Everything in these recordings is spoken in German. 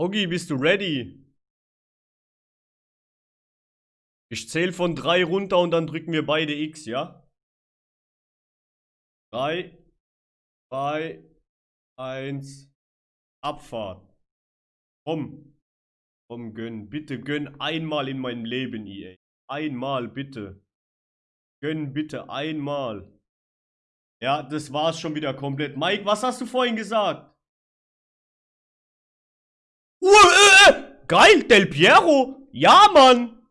Ogi, bist du ready? Ich zähle von 3 runter und dann drücken wir beide X, ja? 3, 2, 1, Abfahrt. Komm. Komm, gönn. Bitte gönn einmal in meinem Leben, EA. Einmal, bitte. Gönn bitte einmal. Ja, das war's schon wieder komplett. Mike, was hast du vorhin gesagt? Äh, äh, geil, Del Piero. Ja, Mann.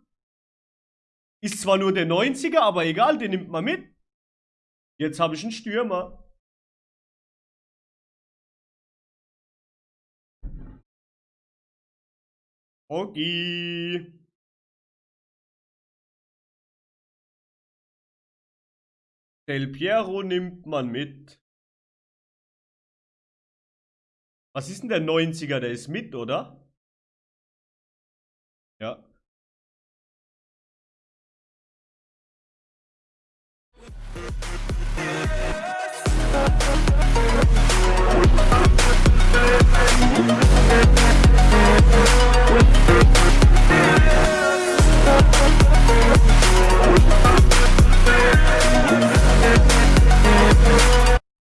Ist zwar nur der 90er, aber egal, den nimmt man mit. Jetzt habe ich einen Stürmer. Okay. Del Piero nimmt man mit. Was ist denn der 90er? Der ist mit, oder? Ja.